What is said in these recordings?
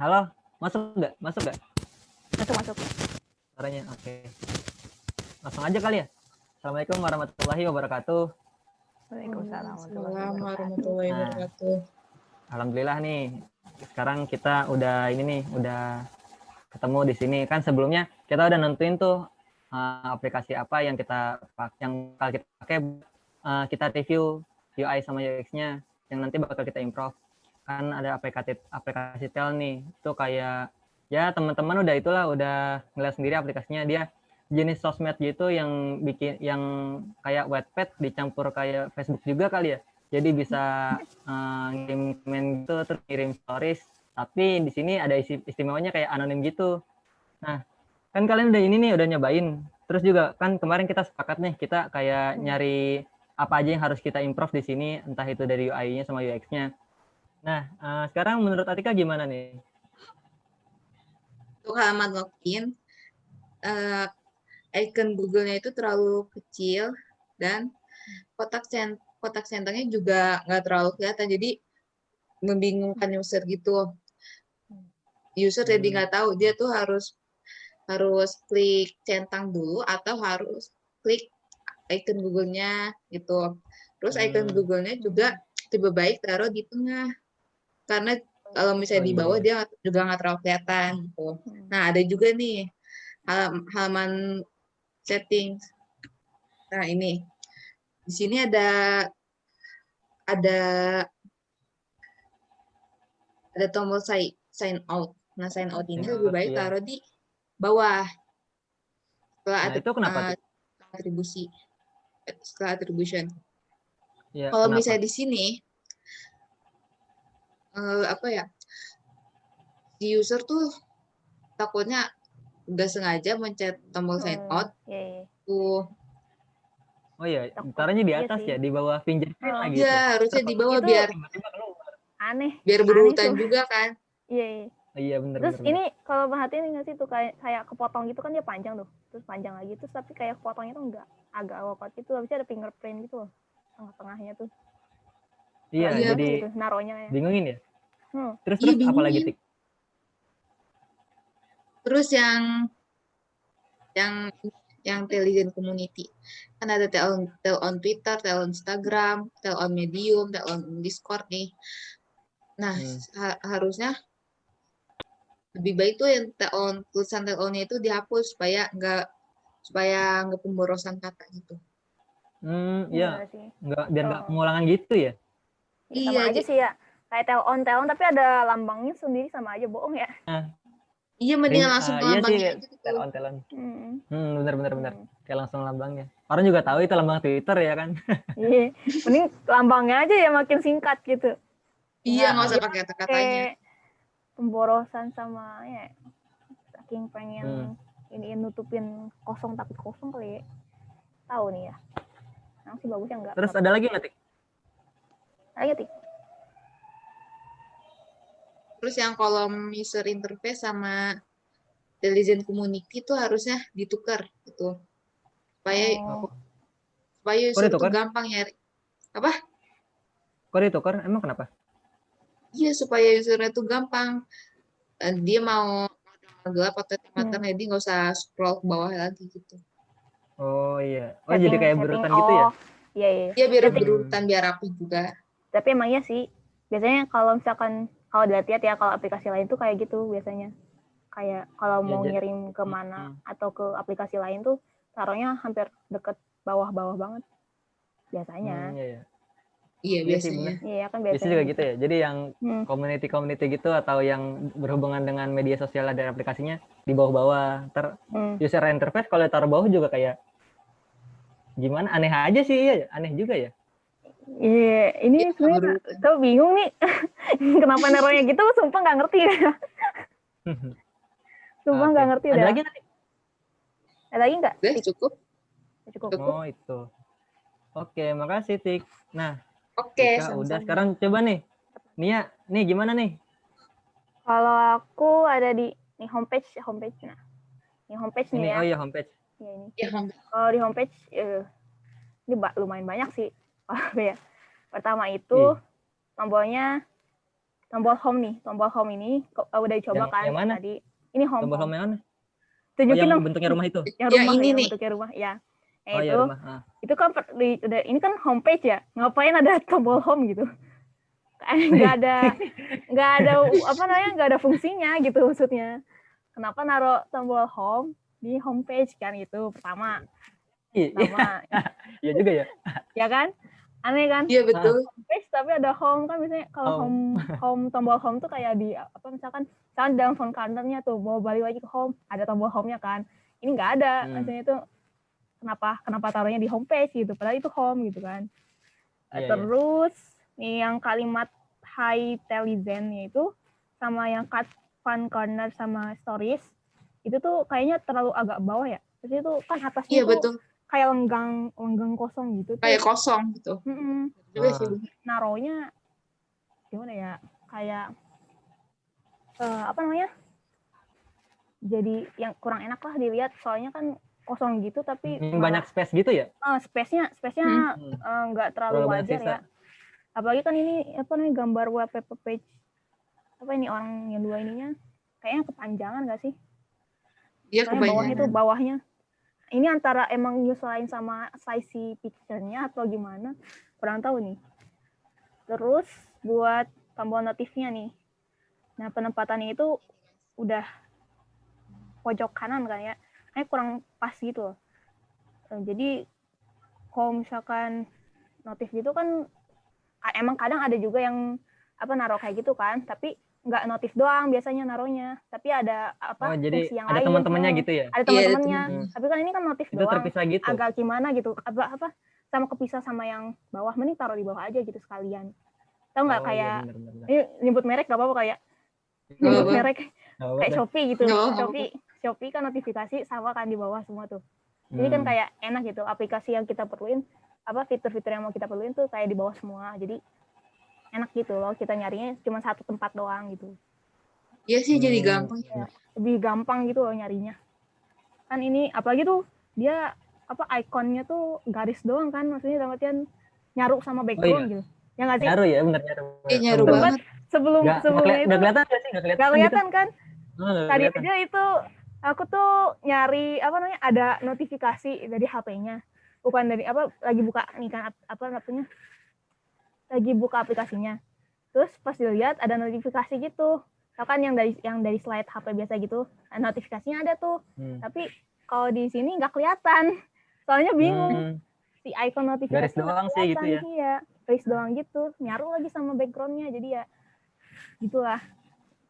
Halo, masuk nggak? Masuk nggak? Masuk masuk. Suaranya, oke. Langsung aja kali ya. Assalamualaikum warahmatullahi wabarakatuh. Waalaikumsalam Assalamualaikum warahmatullahi Nah. wabarakatuh. Alhamdulillah nih. Sekarang kita udah ini nih, udah ketemu di sini. Kan sebelumnya kita udah nentuin tuh uh, aplikasi apa yang kita yang bakal kita pakai uh, kita review UI sama UX-nya yang nanti bakal kita improve. Kan ada aplikasi aplikasi tel nih. Itu kayak ya teman-teman udah itulah udah ngeliat sendiri aplikasinya dia jenis sosmed gitu yang bikin yang kayak Wattpad dicampur kayak Facebook juga kali ya. Jadi bisa eh, ngirim komen gitu terus ngirim stories. Tapi di sini ada isi istimewanya kayak anonim gitu. Nah, kan kalian udah ini nih udah nyobain. Terus juga kan kemarin kita sepakat nih kita kayak nyari apa aja yang harus kita improve di sini entah itu dari UI-nya sama UX-nya. Nah, eh, sekarang menurut Atika gimana nih? Untuk halaman login, eh, icon Google-nya itu terlalu kecil dan kotak cent kotak centernya juga nggak terlalu kelihatan, jadi membingungkan user gitu. User jadi Hmm. nggak tahu dia tuh harus harus klik centang dulu atau harus klik icon Google-nya gitu. Terus icon Hmm. Google-nya juga lebih baik taruh di tengah karena kalau misalnya Oh, di iya, bawah iya. dia juga nggak terlalu kelihatan gitu. Nah, ada juga nih halam- halaman settings. Nah, ini. Di sini ada ada ada tombol sign sign out. Nah, sign out ini lebih baik iya. taruh di bawah. Setelah Nah, itu kenapa atribusi. Setelah attribution. Ya, Kalau kenapa? misalnya di sini eh, apa ya? Si user tuh takutnya nggak sengaja mencet tombol sign Hmm, out Iya, iya. tuh. Oh iya, taruhnya di Iya atas sih. ya, di bawah fingerprint Oh. lagi gitu. Iya, harusnya di bawah Itu- biar. Aneh. biar berurutan juga kan. Iya, iya. Oh, iya bener Terus bener, bener. ini kalau perhatiin nggak sih tuh kayak kayak kepotong gitu kan dia panjang tuh. Terus panjang lagi terus tapi kayak kepotongnya tuh enggak agak awkward gitu. Habisnya ada fingerprint gitu loh. Tengah-tengahnya tuh. Iya, Iya. jadi gitu, naronya ya. bingungin ya. Hmm. Terus Iya, terus apa lagi bingungin. tik? Terus yang yang yang intelligent community kan ada tel on, tel on Twitter, tel on Instagram, tel on Medium, tel on Discord nih. Nah, Hmm. ha- harusnya lebih baik tuh yang tel on tulisan tel onnya itu dihapus supaya nggak supaya nggak pemborosan kata gitu. Hmm, iya, Iya sih. nggak biar nggak Oh. pengulangan gitu ya. Ya, Iya, sama aja jadi- sih ya. Kayak tel on tel on tapi ada lambangnya sendiri sama aja bohong ya. Iya, mendingan Ring- langsung ah, ke iya sih, lambangnya aja gitu. Telon telon. Hmm. Hmm, bener bener bener. Hmm. Kayak langsung lambangnya. Orang juga tahu itu lambang Twitter ya kan. Iya. Mending lambangnya aja ya makin singkat gitu. Iya, Nah, nggak usah iya, pakai kata-katanya. Pemborosan sama ya saking pengen Hmm. ini nutupin kosong takut kosong kali ya. Tahu nih ya. Yang sih bagusnya enggak. Terus ada lagi nggak tik? Ayo tik. Terus yang kolom user interface sama intelligent community itu harusnya ditukar gitu. Supaya Oh. supaya user itu gampang nyari. Kok ditukar? Emang kenapa? Iya, supaya usernya itu gampang. Eh, Dia mau gelap atau Hmm. hitam jadi nggak usah scroll ke bawah lagi gitu. Oh iya. Oh jadi kayak berurutan gitu ya? oh, Iya, iya. Ya biar Setting- berurutan biar rapi juga. Tapi emang iya sih. Biasanya kalau misalkan kalau dilihat ya kalau aplikasi lain tuh kayak gitu biasanya. Kayak kalau Ya, mau jadi- ngirim ke mana Hmm. atau ke aplikasi lain tuh taruhnya hampir deket bawah-bawah banget. Biasanya. Hmm, iya, iya. Iya, Iya biasanya. Iya kan Biasanya biasanya. juga gitu ya. Jadi yang Hmm. community-community gitu atau yang berhubungan dengan media sosial dari aplikasinya di bawah-bawah. Ter Hmm. user interface kalau taruh bawah juga kayak gimana? Aneh aja sih, iya. Aneh juga ya. Iya, ini Iya, sebenarnya tau bingung nih. Kenapa naruhnya gitu? Sumpah nggak ngerti. Sumpah nggak Oke. ngerti Ada dah. lagi nggak? Tik? Ada lagi nggak? Udah cukup. Cukup. Cukup. Oh itu. Oke, makasih Tik. Nah, Oke, Tika udah sekarang coba nih. Nia, nih gimana nih? Kalau aku ada di nih homepage, homepage nah. Ini homepage nih Ini ya. oh iya homepage. Ya, ini. Ya, Hong. Kalau di homepage eh, ini lumayan banyak sih. Kalau ya. Pertama itu Iya. tombolnya tombol home nih, tombol home ini kok uh, udah dicoba Yang- kan yang mana? tadi. Ini home. Tombol home. home yang mana? Oh, Tunjukin yang dong. bentuknya rumah itu. Yang Yang rumah ini ya, nih. bentuknya rumah ya. Nah, Oh itu ya rumah. Ah. itu kan per- di, udah ini kan homepage ya. Ngapain ada tombol home gitu? Kayak nggak ada nggak ada apa namanya nggak ada fungsinya gitu maksudnya. Kenapa naruh tombol home di homepage kan itu pertama. Iya, Pertama, iya juga ya. ya kan? Aneh kan? Iya betul. Homepage tapi ada home kan biasanya kalau home home tombol home tuh kayak di apa misalkan misalkan dalam phone counternya tuh mau balik lagi ke home ada tombol home-nya kan. Ini nggak ada. Hmm. Maksudnya itu kenapa kenapa taruhnya di homepage gitu padahal itu home gitu kan. Iya, iya. Terus nih yang kalimat high telezen itu sama yang cut fun corner sama stories itu tuh kayaknya terlalu agak bawah ya. Terus itu kan atasnya Iya tuh betul. Kayak lenggang lenggang kosong gitu. tuh. Kayak kosong gitu. Mm-mm. Juga Ah. sih. naronya gimana ya kayak eh, apa namanya jadi yang kurang enak lah dilihat soalnya kan kosong gitu tapi Hmm, banyak space gitu ya? eh, space-nya space-nya Hmm. eh, nggak terlalu Terlalu banyak wajar sisa. ya apalagi kan ini apa namanya gambar wallpaper page apa ini orang yang dua ininya kayaknya kepanjangan gak sih Iya Soalnya bawahnya kebanyakan. tuh bawahnya ini antara emang nyusahin sama size si picture-nya atau gimana? Kurang tahu nih. Terus buat tombol notifnya nih. Nah penempatannya itu udah pojok kanan kan ya? Kayak kurang pas gitu loh. Eh, jadi kalau misalkan notif gitu kan ka- emang kadang ada juga yang apa naruh kayak gitu kan. Tapi nggak notif doang biasanya naruhnya tapi ada apa Oh, jadi fungsi yang ada lain teman-temannya gitu ya? ada Iya, ada teman-temannya teman. tapi kan ini kan notif Itu doang terpisah gitu. agak gimana gitu apa apa sama kepisah sama yang bawah mending taruh di bawah aja gitu sekalian tahu nggak Oh, iya, kayak bener, bener. ini nyebut merek gak apa-apa kayak nyebut apa-apa. merek apa-apa kayak. Shopee gitu apa-apa. Shopee Shopee kan notifikasi sama kan di bawah semua tuh jadi kan Hmm. kayak enak gitu aplikasi yang kita perluin apa fitur-fitur yang mau kita perluin tuh kayak di bawah semua jadi enak gitu loh kita nyarinya cuma satu tempat doang gitu Iya sih jadi Hmm. gampang. lebih gampang gitu loh nyarinya kan ini apalagi tuh dia apa ikonnya tuh garis doang kan maksudnya dalam artian nyaru sama background gitu ya nggak sih Nyaru ya, bener nyaru. Iya nyaru banget. sebelum Nggak, sebelumnya nggak itu nggak kelihatan sih? Nggak kelihatan, nggak kelihatan kan gitu. Oh, nggak tadi kelihatan. aja itu aku tuh nyari apa namanya ada notifikasi dari HP-nya bukan dari apa lagi buka nih kan ap- apa namanya lagi buka aplikasinya. Terus pas dilihat ada notifikasi gitu. Kan yang dari yang dari slide HP biasa gitu nah, notifikasinya ada tuh. Hmm. tapi kalau di sini nggak kelihatan. Soalnya bingung. Hmm. si icon notifikasi Garis doang sih gitu ya. iya garis doang gitu. Nyaru lagi sama backgroundnya jadi ya gitulah.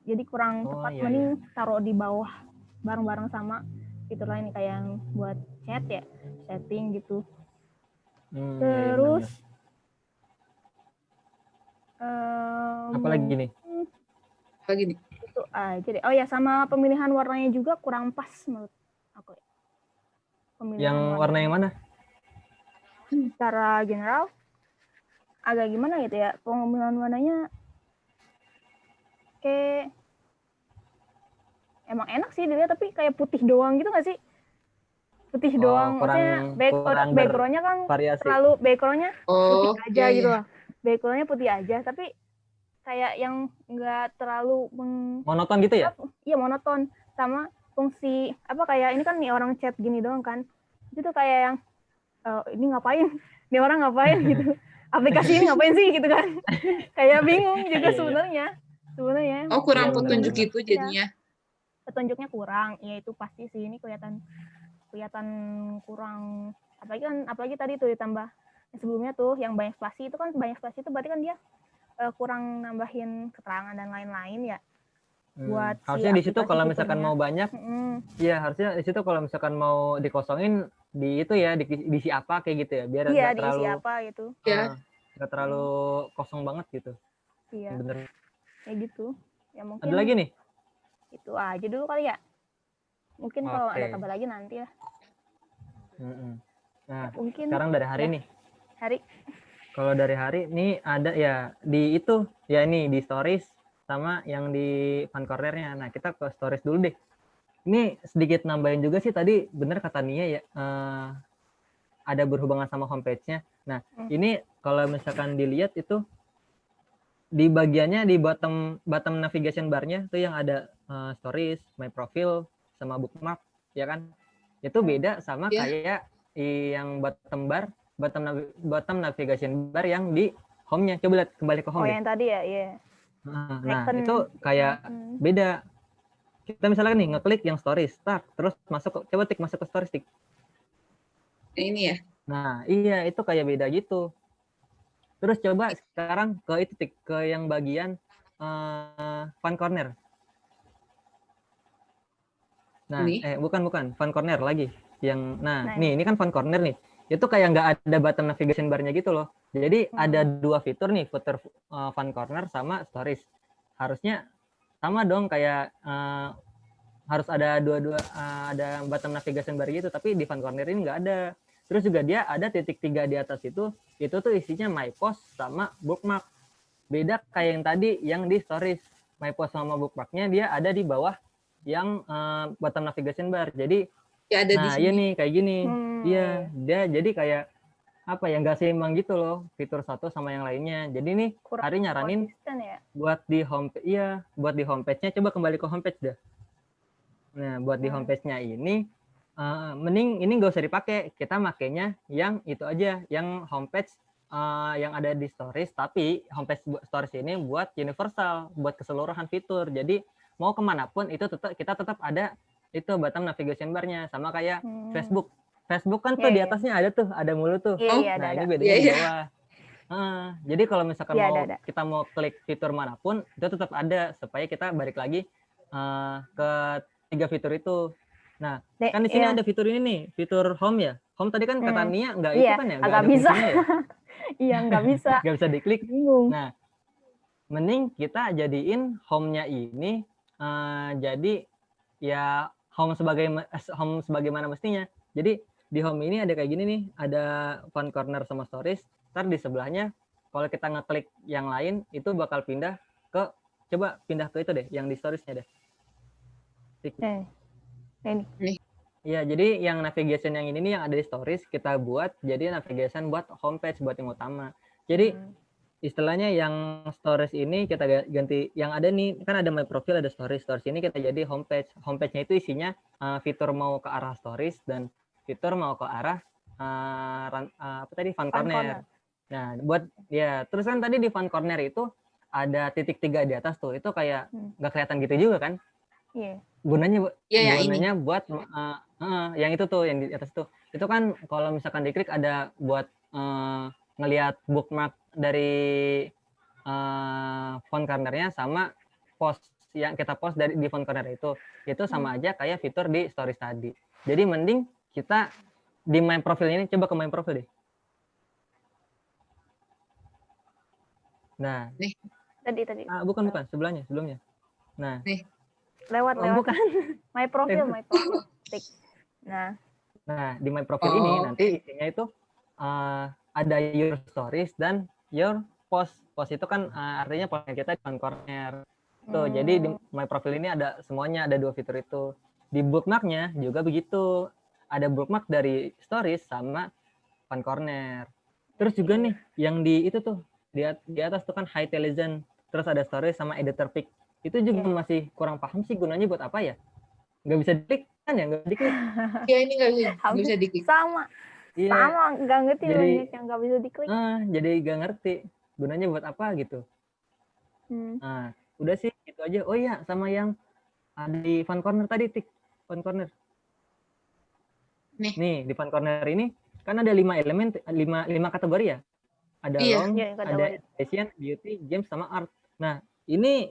Jadi kurang Oh, tepat iya, mending taruh di bawah bareng-bareng sama fitur lain kayak yang buat chat ya setting gitu. Hmm, iya, iya, bener, terus bener. em, apa lagi nih? Itu aja deh oh ya sama pemilihan warnanya juga kurang pas menurut aku. Pemilihan Yang warna yang mana? secara general agak gimana gitu ya pemilihan warnanya kayak emang enak sih dilihat tapi kayak putih doang gitu gak sih putih Oh, doang kurang- maksudnya back, backgroundnya kan Variasi. terlalu backgroundnya Oh, putih aja iya, gitu iya. loh backgroundnya putih aja tapi kayak yang nggak terlalu meng, Monoton gitu ya? iya monoton. Sama fungsi apa kayak ini kan nih orang chat gini doang kan. Itu tuh kayak yang eh, ini ngapain? Ini orang ngapain? gitu. Aplikasi ini ngapain sih? Gitu kan. Kayak bingung juga Iya, sebenarnya. Sebenarnya. Oh kurang Iya, petunjuk gitu jadinya. petunjuknya kurang. Ya itu pasti sih. Ini kelihatan kelihatan kurang. Apalagi kan apalagi tadi tuh ditambah sebelumnya tuh yang banyak spasi itu kan banyak spasi itu berarti kan dia eh, kurang nambahin keterangan dan lain-lain ya Hmm. buat si harusnya di situ kalau misalkan fiturnya. mau banyak, iya harusnya di situ kalau misalkan mau dikosongin di itu ya di, diisi apa kayak gitu ya biar iya nggak diisi terlalu apa gitu Ya. nggak terlalu kosong banget gitu. iya Bener. kayak gitu ya mungkin Ada lagi nih? itu aja dulu kali ya mungkin kalau ada kabar lagi nanti ya Mm-mm. Nah mungkin sekarang dari hari Ya. nih. Hari Kalau dari hari nih ada ya di itu ya ini di stories sama yang di fan cornernya. Nah kita ke stories dulu deh. Ini sedikit nambahin juga sih tadi bener kata Nia ya eh, ada berhubungan sama homepage-nya. Nah Hmm. ini kalau misalkan dilihat itu di bagiannya di bottom bottom navigation bar-nya tuh yang ada eh, stories, my profile sama bookmark ya kan. Itu beda sama Iya. kayak yang bottom bar, bottom navi- bottom navigation bar yang di home-nya. Coba lihat kembali ke Oh home deh. yang tadi ya, iya. Nah, nah, icon. itu kayak Hmm. beda. Kita misalnya nih ngeklik yang stories, tak, terus masuk ke, coba tik masuk ke stories tik. Ini ya. Nah, iya itu kayak beda gitu. Terus coba sekarang ke itu tik ke yang bagian eh fun corner. Nah, Ini? eh bukan bukan fun corner lagi. Yang nah, Nah, nih ini kan fun corner nih. Itu kayak nggak ada button navigation bar-nya gitu loh. Jadi Hmm. ada dua fitur nih, fitur eh, fun corner sama stories. Harusnya sama dong kayak eh, harus ada dua-dua eh, ada button navigation bar gitu, tapi di fun corner ini nggak ada. Terus juga dia ada titik tiga di atas itu, itu tuh isinya my post sama bookmark. Beda kayak yang tadi yang di stories. My post sama bookmarknya dia ada di bawah yang eh, button navigation bar. Jadi Ya ada di nah sini. iya nih kayak gini. Hmm, Iya, dia jadi kayak apa ya nggak seimbang gitu loh fitur satu sama yang lainnya. Jadi nih Kurang hari nyaranin ya. buat di home iya buat di homepage-nya coba kembali ke homepage dah. Nah, buat di Hmm. homepage-nya ini eh, mending ini nggak usah dipakai. Kita makainya yang itu aja, yang homepage eh, yang ada di stories tapi homepage stories ini buat universal, buat keseluruhan fitur. Jadi mau ke mana pun itu tetap kita tetap ada itu bottom navigation bar-nya sama kayak Hmm. Facebook. Facebook kan tuh Iya, di iya. atasnya ada tuh, ada mulu tuh. Iya, ada, Nah, ada. ini bedanya di iya. bawah. Ah, jadi kalau misalkan Iya, mau ada, ada. kita mau klik fitur mana pun, itu tetap ada supaya kita balik lagi eh, ke tiga fitur itu. Nah, Dek, kan di sini iya. ada fitur ini nih, fitur home ya. Home tadi kan kata Hmm. Nia nggak itu Iya, kan ya, nggak ada bisa. ya, Iya, nggak bisa. nggak bisa diklik. Bingung. Nah, mending kita jadiin home-nya ini eh, jadi ya home sebagai eh, home sebagaimana mestinya. Jadi di home ini ada kayak gini nih, ada fun corner sama stories. Ntar di sebelahnya kalau kita ngeklik yang lain itu bakal pindah ke coba pindah ke itu deh, yang di storiesnya deh. Eh, ini. Iya, jadi yang navigation yang ini nih yang ada di stories kita buat jadi navigation buat homepage buat yang utama. Jadi Hmm. istilahnya yang stories ini kita ga- ganti yang ada nih kan ada my profile ada stories stories ini kita jadi homepage homepage-nya itu isinya uh, fitur mau ke arah stories dan fitur mau ke arah uh, ran- uh, apa tadi fun, Fun corner. corner. Nah buat ya terus kan tadi di fun corner itu ada titik tiga di atas tuh itu kayak Hmm. nggak kelihatan gitu juga kan Iya. gunanya bu- Iya, ya ini. gunanya buat uh, uh, yang itu tuh yang di atas tuh itu kan kalau misalkan diklik ada buat uh, ngelihat bookmark dari uh, font cornernya sama post yang kita post dari di font corner itu itu sama aja kayak fitur di stories tadi jadi mending kita di main profile ini coba ke main profile deh nah Tadi tadi. ah, bukan bukan sebelahnya sebelumnya nah Lewat oh, lewat. bukan My profile, my profile. Tik. Nah, Nah, di my profile ini Oh, nanti isinya itu eh, ada your stories dan your post. Post itu kan eh, artinya postingan kita di corner. Tuh, jadi di hmm, my profile ini ada semuanya, ada dua fitur itu. Di bookmarknya juga begitu. Ada bookmark dari stories sama fun corner. Terus juga nih yang di itu tuh di, at- di atas tuh kan high television, terus ada stories sama editor pic. Itu juga Iya. masih kurang paham sih gunanya buat apa ya? Nggak bisa diklik kan ya? Nggak diklik. Ya ini nggak bisa, nggak Hampir bisa diklik. sama. Iya. Sama, nggak ngerti Jadi- banyak yang nggak bisa diklik. Ah, jadi gak ngerti gunanya buat apa gitu. Hmm. Nah, udah sih itu aja. Oh iya, sama yang ada di fun corner tadi, tik. Fun corner. Nih. Nih, di fun corner ini kan ada lima elemen, lima, lima kategori ya. Ada Iya. long, Iya, ada fashion, beauty, games, sama art. Nah, ini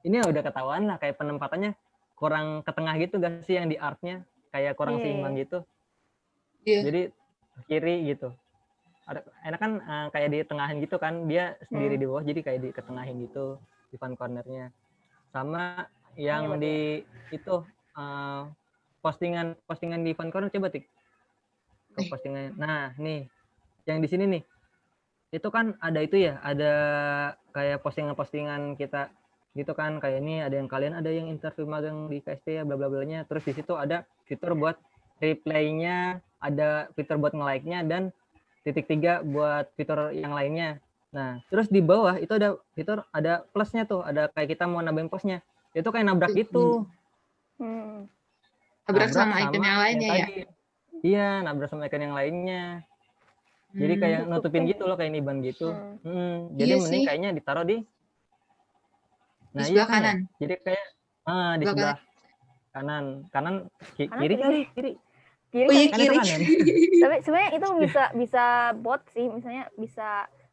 ini udah ketahuan lah kayak penempatannya kurang ke tengah gitu gak sih yang di artnya? Kayak kurang Iya, seimbang iya. gitu. Iya. Jadi kiri gitu. Ada enak kan eh, kayak di tengahin gitu kan, dia sendiri Hmm. di bawah jadi kayak di ketengahin gitu di fun cornernya. Sama yang betul. di itu eh, postingan postingan di fun corner coba tik. Ke postingan. Nah, nih. Yang di sini nih. Itu kan ada itu ya, ada kayak postingan-postingan kita gitu kan kayak ini ada yang kalian ada yang interview magang di KSP ya bla bla blanya terus di situ ada fitur buat reply-nya ada fitur buat nge-like-nya dan titik tiga buat fitur yang lainnya Nah, terus di bawah itu ada fitur ada plusnya tuh, ada kayak kita mau nambahin posnya. Itu kayak nabrak gitu. Hmm. Nabrak sama icon yang lainnya ya. tadi. Iya, nabrak sama icon yang lainnya. Jadi Hmm. kayak nutupin Nutupin. gitu loh kayak niban gitu. Hmm. Hmm, jadi Iya mending sih. kayaknya ditaruh di Di sebelah kan ya. kanan. Jadi kayak ah di Sebelah sebelah kanan. Kanan ki- Kanan kiri kiri kiri. Kiri Oh iya kan- Kan kiri. kanan. tapi sebenarnya itu bisa bisa bot sih misalnya bisa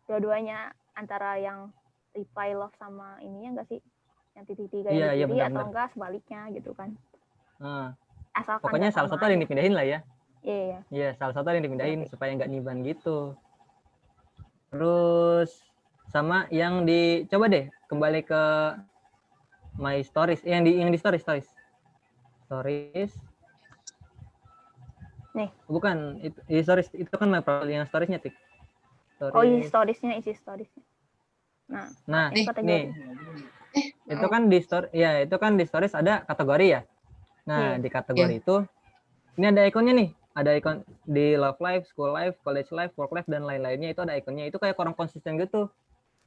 dua-duanya antara yang reply love sama ininya enggak sih yang titik tiga Iya, yang iya, di kiri atau enggak sebaliknya gitu kan Ah, asalkan pokoknya salah satu ada yang dipindahin lah ya. iya iya Iya, salah satu ada yang dipindahin Oke. supaya nggak niban gitu. Terus sama yang di coba deh kembali ke my stories, Eh, yang di yang di stories stories. Stories. Nih. Bukan, itu di stories itu kan my profile yang storiesnya tik. oh iya Stories. storiesnya isi storiesnya nah Nah, ini Nih, kategori nih itu kan di story ya itu kan di stories ada kategori ya nah Iya. di kategori itu ini ada ikonnya nih. Ada ikon di love life school life college life work life dan lain-lainnya itu ada ikonnya. Itu kayak kurang konsisten gitu.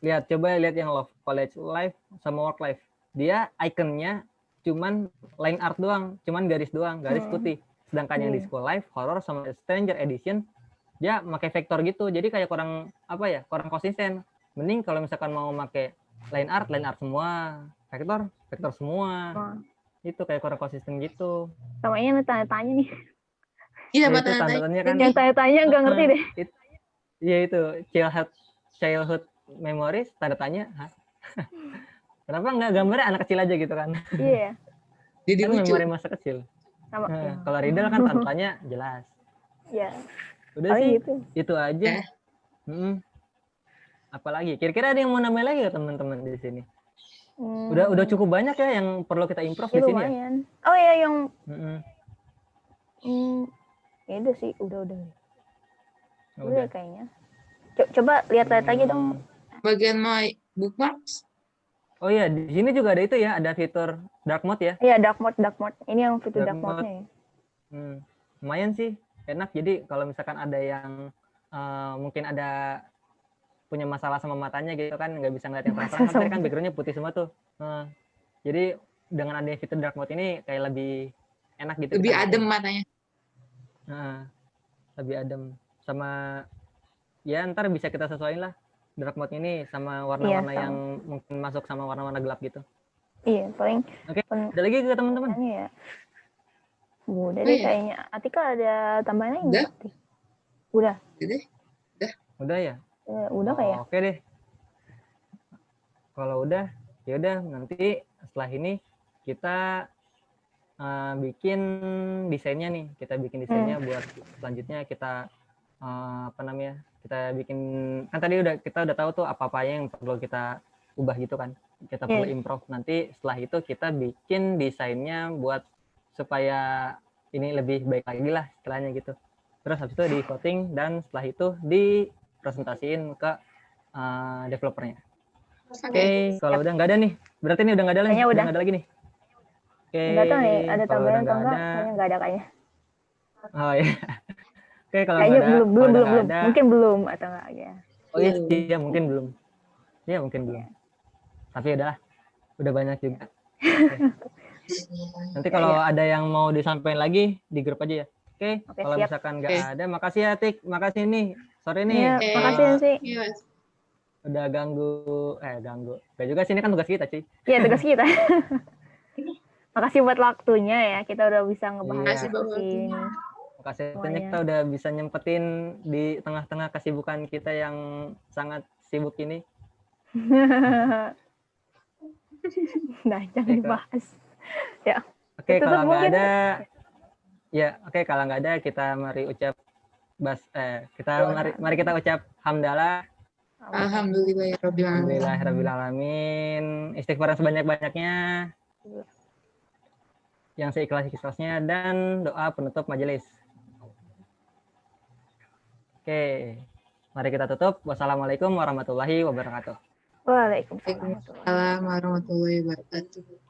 Lihat coba lihat yang love college life sama work life. Dia ikonnya cuman line art doang cuman garis doang garis Hmm. putih. Sedangkan yang di Hmm. school life horror sama stranger edition dia pakai vektor gitu. Jadi kayak kurang apa ya kurang konsisten. Mending kalau misalkan mau pakai line art line art semua. Vektor vektor semua. Oh. Itu kayak kurang konsisten gitu. Sama ini tanya-tanya nih. Iya, Ya, itu tanda tanda-tandanya kan. yang tanya-tanya nggak ngerti deh. Iya itu. Childhood childhood memories tanda tanya Hah? kenapa nggak gambarnya anak kecil aja gitu kan? Iya. Jadi kan memori masa kecil. Sama. Nah, ya. kalau Riddle kan tanda tanya jelas. Ya udah oh sih gitu. itu aja. Eh. Mm-mm. apalagi? Kira-kira ada yang mau nambah lagi ya teman-teman di sini Hmm. udah udah cukup banyak ya yang perlu kita improve Ya, di sini ya oh iya yang Mm-mm. hmm, ya udah sih udah udah Ya udah kayaknya Co- coba lihat-lihat lagi dong Bagian my bookmarks. Oh iya, di sini juga ada itu ya, ada fitur dark mode ya. Iya dark mode dark mode. Ini yang fitur Dark dark mode-nya ya. Hmm, lumayan sih, enak. Jadi kalau misalkan ada yang eh, mungkin ada punya masalah sama matanya gitu kan, nggak bisa ngeliat yang terang-terang, kan kan backgroundnya putih semua tuh. Nah, jadi dengan adanya fitur dark mode ini kayak lebih enak gitu. Lebih kita adem matanya. Nah, lebih adem. Sama ya ntar bisa kita sesuaiin lah dark mode ini sama warna-warna sama. yang mungkin masuk sama warna-warna gelap gitu. Iya paling Oke. pen- Ada lagi ke teman-teman? Ya. Udah Oh, deh iya. kayaknya. Atika ada tambahan lagi Udah. Udah. Jadi, Udah ya? Eh, udah kayak. Oke deh. Kalau udah, ya udah nanti setelah ini kita eh, bikin desainnya nih. Kita bikin desainnya buat selanjutnya kita eh, apa namanya? Kita bikin kan tadi udah kita udah tahu tuh apa-apa yang perlu kita ubah gitu kan. Kita perlu Iya. improve nanti setelah itu kita bikin desainnya buat supaya ini lebih baik lagi lah istilahnya gitu. Terus habis itu di voting dan setelah itu dipresentasiin ke eh, developernya. Oke, kalau udah nggak ada nih, berarti ini udah nggak ada lagi, udah. nggak ada lagi nih. Oke, Nggak tahu nih ada kalau tambahan atau nggak enggak. ada, Kayaknya nggak ada kayaknya. oh ya. Oke, kalau Kayaknya nggak ada, belum kalau belum belum nggak ada, Mungkin belum atau enggak ya. oh iya, iya mungkin belum, iya mungkin belum. Tapi udah, udah banyak juga. Oke. Nanti Ya, kalau ada yang mau disampaikan lagi di grup aja ya. Oke, Oke, kalau siap. misalkan nggak Oke. ada, makasih ya Tik, makasih nih, sore nih. Iya, Eh, makasih sih. Iya, Mas. udah ganggu, eh ganggu. Gak juga sih ini kan tugas kita cuy. Iya tugas kita. Makasih buat waktunya ya. Kita udah bisa ngebahas Makasih buat waktunya. Makasih banyak kita udah bisa nyempetin di tengah-tengah kesibukan kita yang sangat sibuk ini. nah, jangan Kak. dibahas. Oke, Ditutup kalau nggak ada, ya oke kalau nggak ada kita mari ucap bas, eh kita mari, mari kita ucap hamdalah, Alhamdulillah ya Rabbil Alamin. alhamdulillahirobbilalamin, istighfar sebanyak-banyaknya, yang seikhlas-ikhlasnya dan doa penutup majelis. Oke, mari kita tutup. Wassalamualaikum warahmatullahi wabarakatuh. Waalaikumsalam warahmatullahi wabarakatuh.